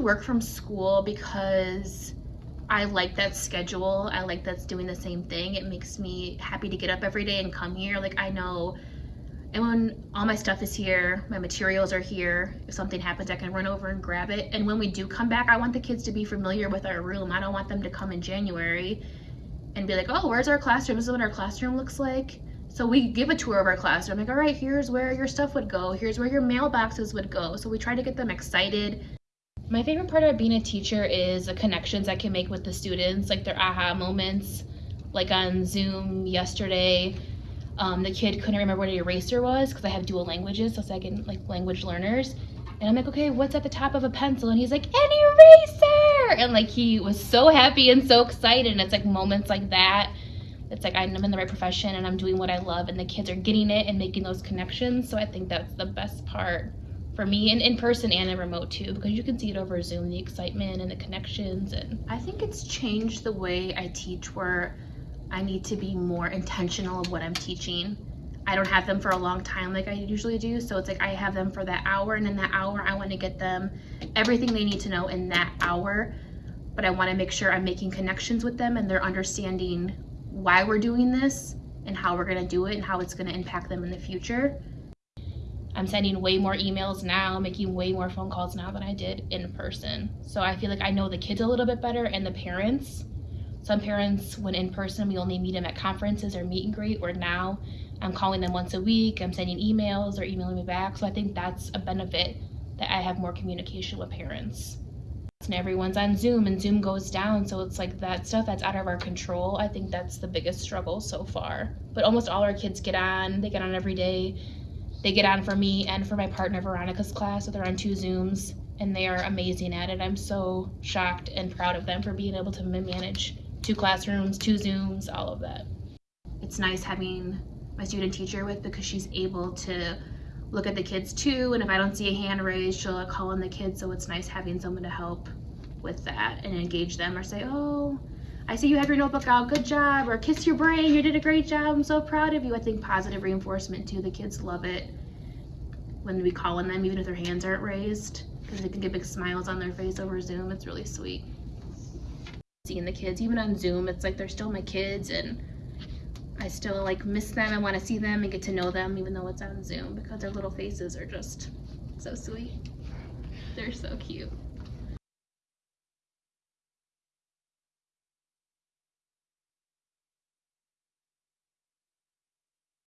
work from school because I like that schedule. I like that's doing the same thing. It makes me happy to get up every day and come here. Like I know and when all my stuff is here, my materials are here, if something happens, I can run over and grab it. And when we do come back, I want the kids to be familiar with our room. I don't want them to come in January and be like, oh, where's our classroom? This is what our classroom looks like. So we give a tour of our classroom. Like, all right, here's where your stuff would go. Here's where your mailboxes would go. So we try to get them excited. My favorite part of being a teacher is the connections I can make with the students, like their aha moments. Like on Zoom yesterday, um, the kid couldn't remember what an eraser was because I have dual languages, so second like language learners. And I'm like, okay, what's at the top of a pencil? And he's like, an eraser! And like he was so happy and so excited. And it's like moments like that. It's like I'm in the right profession and I'm doing what I love and the kids are getting it and making those connections. So I think that's the best part for me and in person and in remote too because you can see it over Zoom, the excitement and the connections and I think it's changed the way I teach where I need to be more intentional of what I'm teaching. I don't have them for a long time like I usually do. So it's like I have them for that hour and in that hour I want to get them everything they need to know in that hour. But I want to make sure I'm making connections with them and they're understanding why we're doing this and how we're going to do it and how it's going to impact them in the future. I'm sending way more emails now, making way more phone calls now than I did in person. So I feel like I know the kids a little bit better and the parents some parents, when in person, we only meet them at conferences or meet and greet, where now I'm calling them once a week, I'm sending emails or emailing me back. So I think that's a benefit that I have more communication with parents. And everyone's on Zoom and Zoom goes down. So it's like that stuff that's out of our control. I think that's the biggest struggle so far. But almost all our kids get on, they get on every day. They get on for me and for my partner Veronica's class. So they're on two Zooms and they are amazing at it. I'm so shocked and proud of them for being able to manage two classrooms, two Zooms, all of that. It's nice having my student teacher with because she's able to look at the kids too and if I don't see a hand raised she'll call on the kids so it's nice having someone to help with that and engage them or say oh I see you have your notebook out. Good job. Or kiss your brain. You did a great job. I'm so proud of you. I think positive reinforcement too. The kids love it when we call on them even if their hands aren't raised because they can get big smiles on their face over Zoom. It's really sweet seeing the kids. Even on zoom it's like they're still my kids and i still like miss them i want to see them and get to know them even though it's on zoom because their little faces are just so sweet. They're so cute